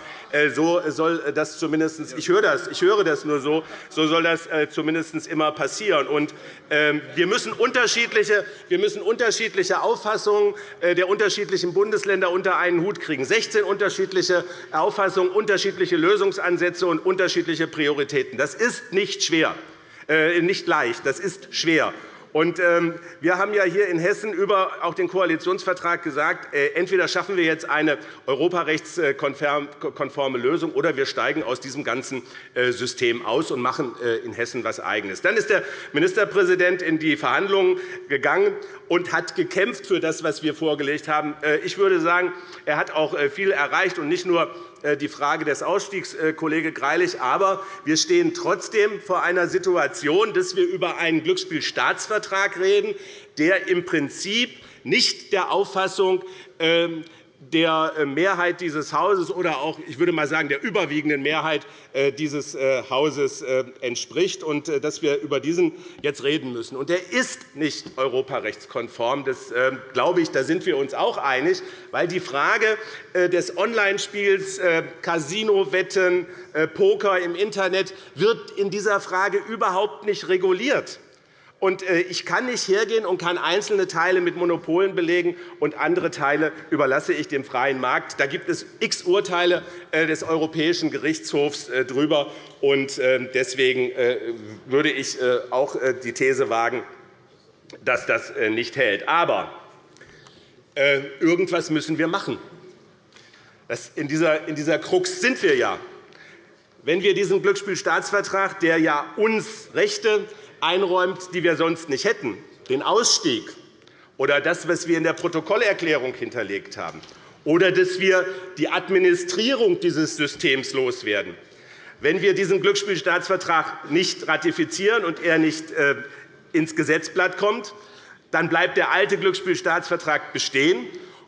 so soll das zumindest, ich höre das, ich höre das nur so, so soll das zumindest immer passieren. Ähm, wir müssen unterschiedliche, wir müssen unterschiedliche Auffassungen der unterschiedlichen Bundesländer unter einen Hut kriegen. 16 unterschiedliche Auffassungen, unterschiedliche Lösungsansätze und unterschiedliche Prioritäten. Das ist nicht schwer, äh, nicht leicht. Das ist schwer. Und, ähm, wir haben ja hier in Hessen über auch den Koalitionsvertrag gesagt, äh, entweder schaffen wir jetzt eine europarechtskonforme Lösung, oder wir steigen aus diesem ganzen äh, System aus und machen äh, in Hessen etwas Eigenes. Dann ist der Ministerpräsident in die Verhandlungen gegangen und hat gekämpft für das, was wir vorgelegt haben. Ich würde sagen, er hat auch viel erreicht, und nicht nur die Frage des Ausstiegs, äh, Kollege Greilich. Aber wir stehen trotzdem vor einer Situation, dass wir über einen Glücksspielstaatsvertrag reden, der im Prinzip nicht der Auffassung ähm, der äh, Mehrheit dieses Hauses oder auch, ich würde mal sagen, der überwiegenden Mehrheit äh, dieses äh, Hauses entspricht und dass wir über diesen jetzt reden müssen. Und der ist nicht europarechtskonform. Das glaube ich, da sind wir uns auch einig, weil die Frage des Online-Spiels, Casino-Wetten, Poker im Internet wird in dieser Frage überhaupt nicht reguliert. Äh, ich kann nicht hergehen und kann einzelne Teile mit Monopolen belegen, und andere Teile überlasse ich dem freien Markt. Da gibt es x Urteile äh, des Europäischen Gerichtshofs äh, darüber. Deswegen würde ich auch die These wagen, dass das nicht hält. Aber irgendwas müssen wir machen. In dieser Krux sind wir ja. Wenn wir diesen Glücksspielstaatsvertrag, der ja uns Rechte einräumt, die wir sonst nicht hätten, den Ausstieg oder das, was wir in der Protokollerklärung hinterlegt haben, oder dass wir die Administrierung dieses Systems loswerden. Wenn wir diesen Glücksspielstaatsvertrag nicht ratifizieren und er nicht äh, ins Gesetzblatt kommt, dann bleibt der alte Glücksspielstaatsvertrag bestehen,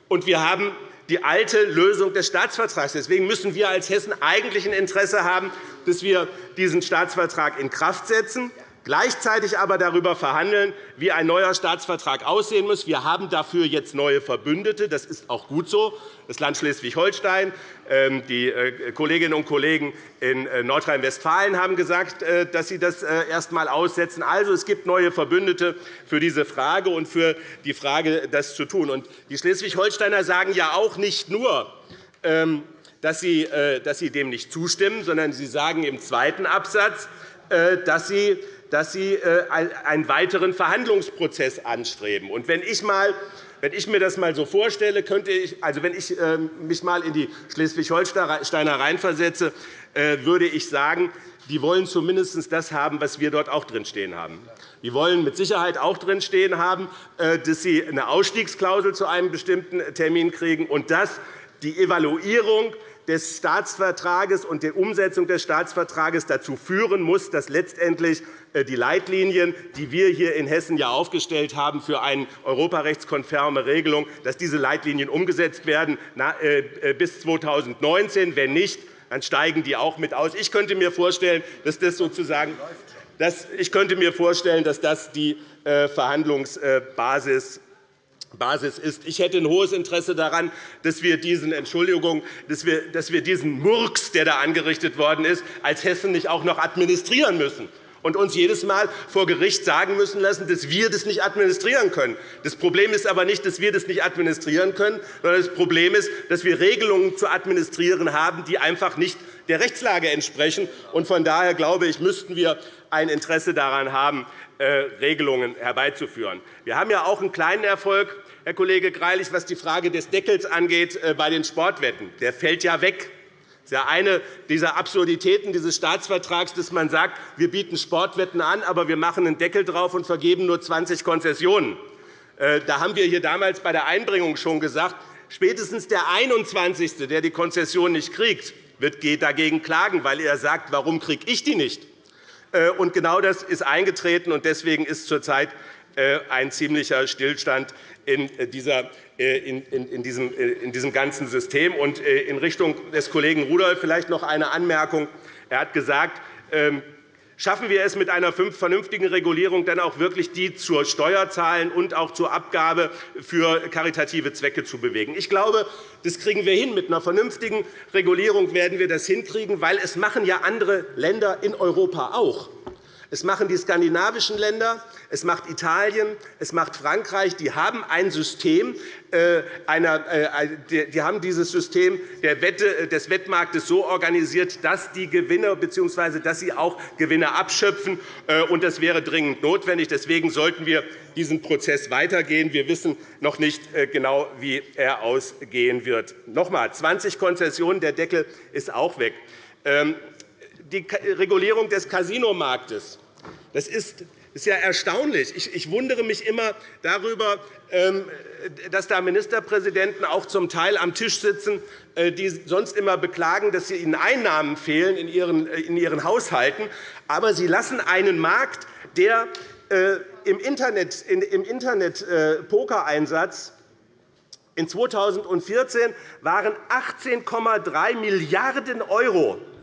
und wir haben die alte Lösung des Staatsvertrags. Deswegen müssen wir als Hessen eigentlich ein Interesse haben, dass wir diesen Staatsvertrag in Kraft setzen gleichzeitig aber darüber verhandeln, wie ein neuer Staatsvertrag aussehen muss. Wir haben dafür jetzt neue Verbündete. Das ist auch gut so. Das Land Schleswig-Holstein, ähm, die äh, Kolleginnen und Kollegen in äh, Nordrhein-Westfalen haben gesagt, äh, dass sie das erst einmal aussetzen. Also, es gibt neue Verbündete für diese Frage und für die Frage, das zu tun. die Schleswig-Holsteiner sagen ja auch nicht nur, ähm, dass sie dem nicht zustimmen, sondern sie sagen im zweiten Absatz, dass sie dass Sie äh, einen weiteren Verhandlungsprozess anstreben. Und wenn ich mal wenn ich mir das einmal so vorstelle, könnte ich, also wenn ich ähm, mich einmal in die Schleswig-Holsteiner reinversetze, äh, würde ich sagen, die wollen zumindest das haben, was wir dort auch drinstehen haben. Die wollen mit Sicherheit auch drinstehen haben, äh, dass sie eine Ausstiegsklausel zu einem bestimmten Termin kriegen und dass die Evaluierung des Staatsvertrages und der Umsetzung des Staatsvertrages dazu führen muss, dass letztendlich äh, die Leitlinien, die wir hier in Hessen ja aufgestellt haben für eine europarechtskonforme Regelung, dass diese Leitlinien umgesetzt werden äh, äh, bis 2019. Wenn nicht, dann steigen die auch mit aus. Ich könnte mir vorstellen, dass das sozusagen ich könnte mir vorstellen, dass das die Verhandlungsbasis Basis ist. Ich hätte ein hohes Interesse daran, dass wir diesen Entschuldigung, dass wir, dass wir diesen Murks, der da angerichtet worden ist, als Hessen nicht auch noch administrieren müssen und uns jedes Mal vor Gericht sagen müssen lassen, dass wir das nicht administrieren können. Das Problem ist aber nicht, dass wir das nicht administrieren können, sondern das Problem ist, dass wir Regelungen zu administrieren haben, die einfach nicht der Rechtslage entsprechen. Von daher glaube ich, müssten wir ein Interesse daran haben, äh, Regelungen herbeizuführen. Wir haben ja auch einen kleinen Erfolg Herr Kollege Greilich, was die Frage des Deckels angeht äh, bei den Sportwetten. Der fällt ja weg. Das ist ja eine dieser Absurditäten dieses Staatsvertrags, dass man sagt, wir bieten Sportwetten an, aber wir machen einen Deckel drauf und vergeben nur 20 Konzessionen. Äh, da haben wir hier damals bei der Einbringung schon gesagt, spätestens der 21., der die Konzession nicht kriegt, wird dagegen klagen, weil er sagt, warum kriege ich die nicht? Und genau das ist eingetreten. und Deswegen ist zurzeit ein ziemlicher Stillstand in, dieser, in, in, diesem, in diesem ganzen System. Und in Richtung des Kollegen Rudolph vielleicht noch eine Anmerkung. Er hat gesagt, ähm, Schaffen wir es mit einer vernünftigen Regulierung dann auch wirklich die zur Steuer zahlen und auch zur Abgabe für karitative Zwecke zu bewegen? Ich glaube, das kriegen wir hin. Mit einer vernünftigen Regulierung werden wir das hinkriegen, weil es machen ja andere Länder in Europa auch. Es machen die skandinavischen Länder, es macht Italien, es macht Frankreich. Die haben ein System, äh, äh, die haben dieses System des Wettmarktes so organisiert, dass die Gewinner bzw. dass sie auch Gewinne abschöpfen. Äh, und das wäre dringend notwendig. Deswegen sollten wir diesen Prozess weitergehen. Wir wissen noch nicht genau, wie er ausgehen wird. Noch einmal, 20 Konzessionen, der Deckel ist auch weg. Ähm, die Regulierung des Casinomarktes das ist ist ja erstaunlich. Ich wundere mich immer darüber, ähm, dass da Ministerpräsidenten auch zum Teil am Tisch sitzen, äh, die sonst immer beklagen, dass ihnen Einnahmen fehlen in ihren Haushalten. Aber sie lassen einen Markt, der äh, im Internet-Poker-Einsatz in 2014 waren 18,3 Milliarden € äh,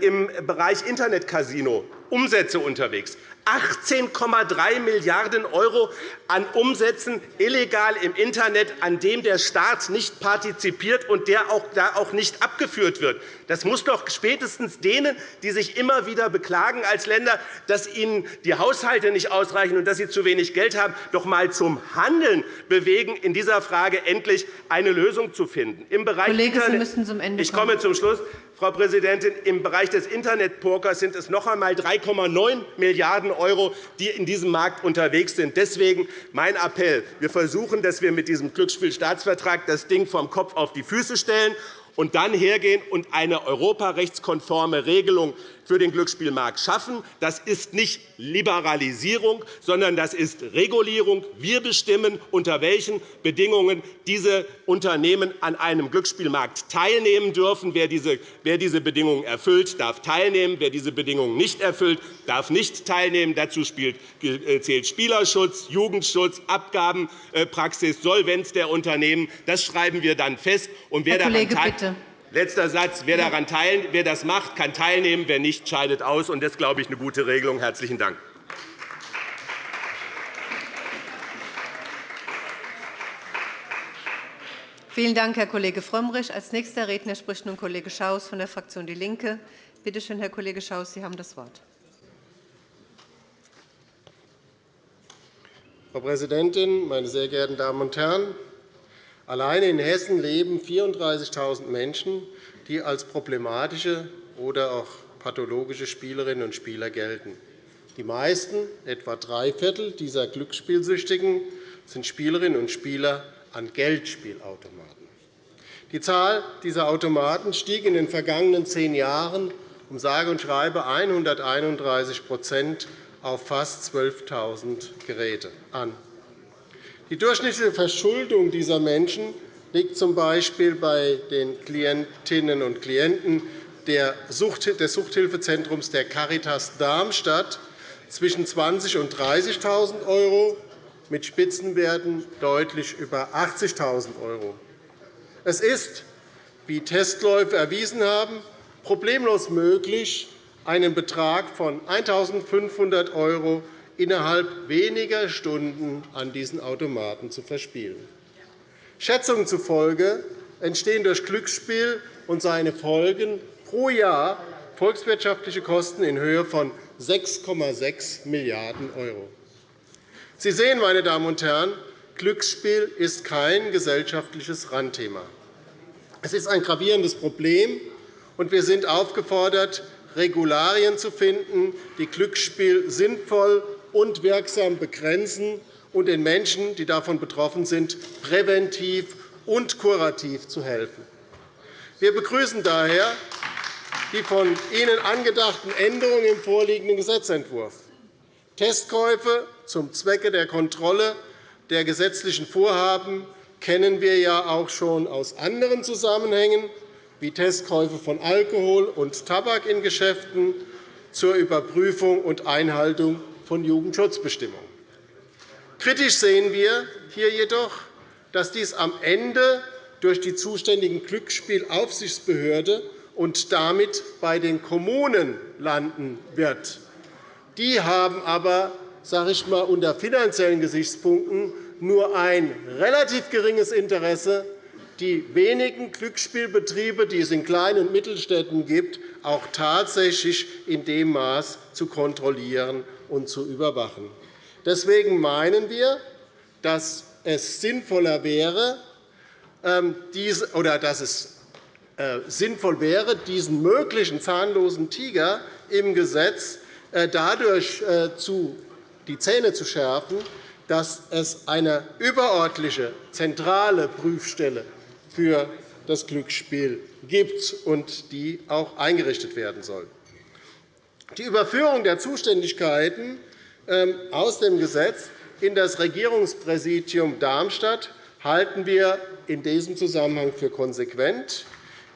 im Bereich Internetcasino Umsätze unterwegs. 18,3 Milliarden € an Umsätzen illegal im Internet, an dem der Staat nicht partizipiert und der auch, da auch nicht abgeführt wird. Das muss doch spätestens denen, die sich immer wieder beklagen als Länder, dass ihnen die Haushalte nicht ausreichen und dass sie zu wenig Geld haben, doch einmal zum Handeln bewegen, in dieser Frage endlich eine Lösung zu finden. Im Bereich Kollege, Internet Sie müssen zum Ende kommen. Ich komme zum Schluss. Frau Präsidentin, im Bereich des Internetpokers sind es noch einmal 3,9 Milliarden €, die in diesem Markt unterwegs sind. Deswegen mein Appell. Wir versuchen, dass wir mit diesem Glücksspielstaatsvertrag das Ding vom Kopf auf die Füße stellen und dann hergehen und eine europarechtskonforme Regelung für den Glücksspielmarkt schaffen. Das ist nicht Liberalisierung, sondern das ist Regulierung. Wir bestimmen, unter welchen Bedingungen diese Unternehmen an einem Glücksspielmarkt teilnehmen dürfen. Wer diese Bedingungen erfüllt, darf teilnehmen. Wer diese Bedingungen nicht erfüllt, darf nicht teilnehmen. Dazu äh, zählt Spielerschutz, Jugendschutz, Abgabenpraxis, Solvenz der Unternehmen. Das schreiben wir dann fest. Und wer Herr Kollege, bitte. Letzter Satz. Wer, daran teilen, wer das macht, kann teilnehmen. Wer nicht, scheidet aus. Und das ist, glaube ich, eine gute Regelung. – Herzlichen Dank. Vielen Dank, Herr Kollege Frömmrich. Als nächster Redner spricht nun Kollege Schaus von der Fraktion DIE LINKE. Bitte schön, Herr Kollege Schaus, Sie haben das Wort. Frau Präsidentin, meine sehr geehrten Damen und Herren! Alleine in Hessen leben 34.000 Menschen, die als problematische oder auch pathologische Spielerinnen und Spieler gelten. Die meisten, etwa drei Viertel dieser Glücksspielsüchtigen, sind Spielerinnen und Spieler an Geldspielautomaten. Die Zahl dieser Automaten stieg in den vergangenen zehn Jahren um sage und schreibe 131% auf fast 12.000 Geräte an. Die durchschnittliche Verschuldung dieser Menschen liegt z. B. bei den Klientinnen und Klienten des Suchthilfezentrums der Caritas Darmstadt zwischen 20.000 und 30.000 €, mit Spitzenwerten deutlich über 80.000 €. Es ist, wie Testläufe erwiesen haben, problemlos möglich, einen Betrag von 1.500 € innerhalb weniger Stunden an diesen Automaten zu verspielen. Schätzungen zufolge entstehen durch Glücksspiel und seine Folgen pro Jahr volkswirtschaftliche Kosten in Höhe von 6,6 Milliarden €. Sie sehen, meine Damen und Herren, Glücksspiel ist kein gesellschaftliches Randthema. Es ist ein gravierendes Problem, und wir sind aufgefordert, Regularien zu finden, die Glücksspiel sinnvoll und wirksam begrenzen und den Menschen, die davon betroffen sind, präventiv und kurativ zu helfen. Wir begrüßen daher die von Ihnen angedachten Änderungen im vorliegenden Gesetzentwurf. Testkäufe zum Zwecke der Kontrolle der gesetzlichen Vorhaben kennen wir ja auch schon aus anderen Zusammenhängen, wie Testkäufe von Alkohol und Tabak in Geschäften zur Überprüfung und Einhaltung von Jugendschutzbestimmungen. Kritisch sehen wir hier jedoch, dass dies am Ende durch die zuständigen Glücksspielaufsichtsbehörde und damit bei den Kommunen landen wird. Die haben aber sage ich mal, unter finanziellen Gesichtspunkten nur ein relativ geringes Interesse, die wenigen Glücksspielbetriebe, die es in Klein- und Mittelstädten gibt, auch tatsächlich in dem Maß zu kontrollieren und zu überwachen. Deswegen meinen wir, dass es sinnvoller wäre, ähm, oder dass es äh, sinnvoll wäre, diesen möglichen zahnlosen Tiger im Gesetz äh, dadurch äh, die Zähne zu schärfen, dass es eine überörtliche zentrale Prüfstelle für das Glücksspiel gibt und die auch eingerichtet werden soll. Die Überführung der Zuständigkeiten ähm, aus dem Gesetz in das Regierungspräsidium Darmstadt halten wir in diesem Zusammenhang für konsequent.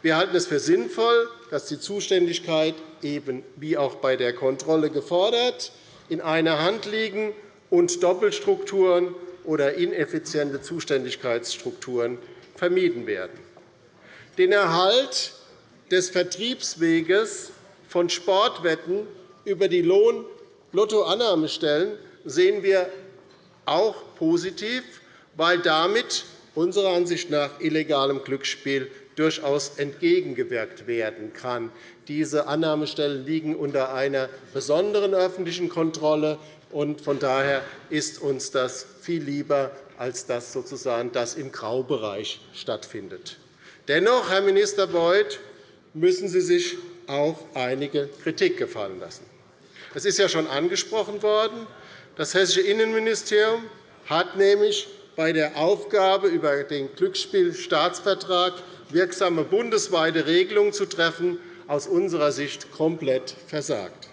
Wir halten es für sinnvoll, dass die Zuständigkeit eben wie auch bei der Kontrolle gefordert in einer Hand liegen und Doppelstrukturen oder ineffiziente Zuständigkeitsstrukturen vermieden werden. Den Erhalt des Vertriebsweges von Sportwetten über die Lohn-Lottoannahmestellen sehen wir auch positiv, weil damit unserer Ansicht nach illegalem Glücksspiel durchaus entgegengewirkt werden kann. Diese Annahmestellen liegen unter einer besonderen öffentlichen Kontrolle. Von daher ist uns das viel lieber, als dass sozusagen das im Graubereich stattfindet. Dennoch, Herr Minister Beuth, müssen Sie sich auch einige Kritik gefallen lassen. Es ist ja schon angesprochen worden. Das Hessische Innenministerium hat nämlich bei der Aufgabe, über den Glücksspielstaatsvertrag wirksame bundesweite Regelungen zu treffen, aus unserer Sicht komplett versagt.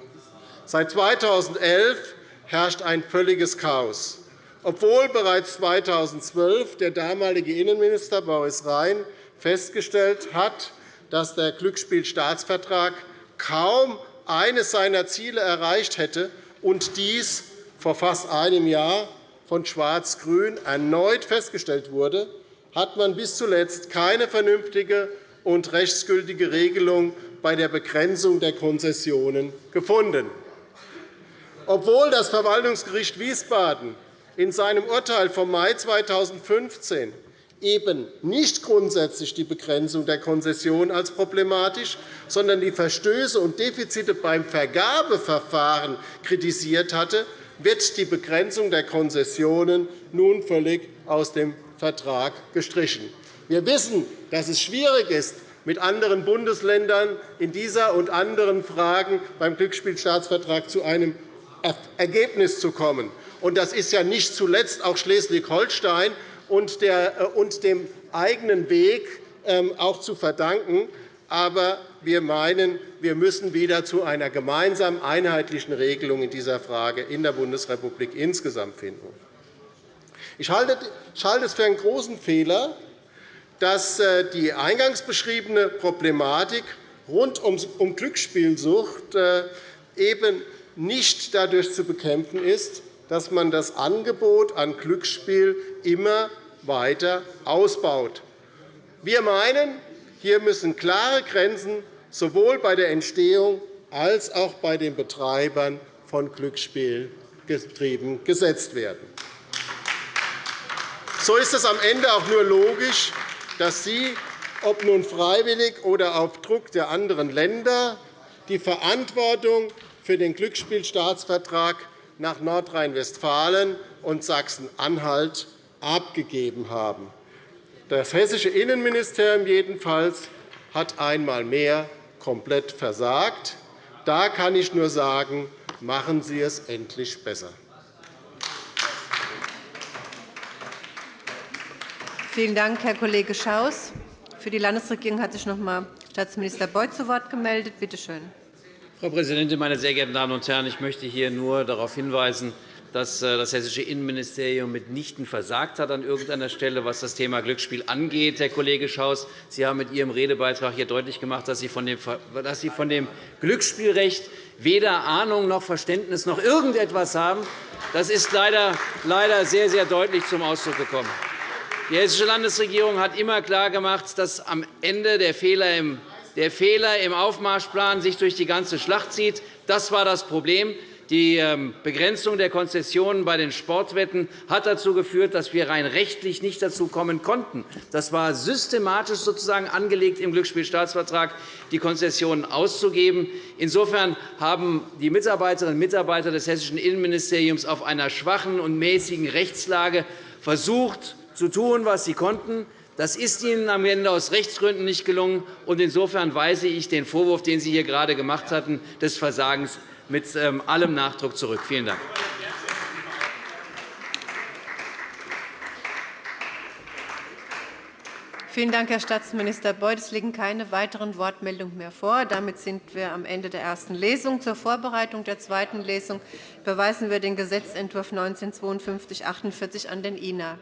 Seit 2011 herrscht ein völliges Chaos, obwohl bereits 2012 der damalige Innenminister Boris Rhein festgestellt hat, dass der Glücksspielstaatsvertrag kaum eines seiner Ziele erreicht hätte und dies vor fast einem Jahr von Schwarz-Grün erneut festgestellt wurde, hat man bis zuletzt keine vernünftige und rechtsgültige Regelung bei der Begrenzung der Konzessionen gefunden. Obwohl das Verwaltungsgericht Wiesbaden in seinem Urteil vom Mai 2015 eben nicht grundsätzlich die Begrenzung der Konzession als problematisch, sondern die Verstöße und Defizite beim Vergabeverfahren kritisiert hatte, wird die Begrenzung der Konzessionen nun völlig aus dem Vertrag gestrichen. Wir wissen, dass es schwierig ist, mit anderen Bundesländern in dieser und anderen Fragen beim Glücksspielstaatsvertrag zu einem Ergebnis zu kommen. Das ist ja nicht zuletzt auch Schleswig-Holstein und dem eigenen Weg ähm, auch zu verdanken. Aber wir meinen, wir müssen wieder zu einer gemeinsamen einheitlichen Regelung in dieser Frage in der Bundesrepublik insgesamt finden. Ich halte es für einen großen Fehler, dass äh, die eingangs beschriebene Problematik rund um Glücksspielsucht äh, eben nicht dadurch zu bekämpfen ist, dass man das Angebot an Glücksspiel immer weiter ausbaut. Wir meinen, hier müssen klare Grenzen sowohl bei der Entstehung als auch bei den Betreibern von Glücksspielbetrieben gesetzt werden. So ist es am Ende auch nur logisch, dass Sie, ob nun freiwillig oder auf Druck der anderen Länder, die Verantwortung für den Glücksspielstaatsvertrag nach Nordrhein-Westfalen und Sachsen-Anhalt abgegeben haben. Das hessische Innenministerium jedenfalls hat einmal mehr komplett versagt. Da kann ich nur sagen, machen Sie es endlich besser. Vielen Dank, Herr Kollege Schaus. Für die Landesregierung hat sich noch einmal Staatsminister Beuth zu Wort gemeldet. Bitte schön. Frau Präsidentin, meine sehr geehrten Damen und Herren! Ich möchte hier nur darauf hinweisen, dass äh, das hessische Innenministerium mitnichten versagt hat an irgendeiner Stelle, was das Thema Glücksspiel angeht. Herr Kollege Schaus, Sie haben mit Ihrem Redebeitrag hier deutlich gemacht, dass Sie von dem Glücksspielrecht weder Ahnung noch Verständnis noch irgendetwas haben. Das ist leider sehr, sehr deutlich zum Ausdruck gekommen. Die Hessische Landesregierung hat immer klargemacht, dass am Ende der Fehler im der Fehler im Aufmarschplan sich durch die ganze Schlacht zieht. Das war das Problem. Die ähm, Begrenzung der Konzessionen bei den Sportwetten hat dazu geführt, dass wir rein rechtlich nicht dazu kommen konnten. Das war systematisch sozusagen angelegt im Glücksspielstaatsvertrag, die Konzessionen auszugeben. Insofern haben die Mitarbeiterinnen und Mitarbeiter des hessischen Innenministeriums auf einer schwachen und mäßigen Rechtslage versucht, zu tun, was sie konnten. Das ist Ihnen am Ende aus Rechtsgründen nicht gelungen. Insofern weise ich den Vorwurf, den Sie hier gerade gemacht hatten, des Versagens mit ähm, allem Nachdruck zurück. Vielen Dank. Vielen Dank, Herr Staatsminister Beuth. Es liegen keine weiteren Wortmeldungen mehr vor. Damit sind wir am Ende der ersten Lesung. Zur Vorbereitung der zweiten Lesung überweisen wir den Gesetzentwurf 19 5248 an den INA.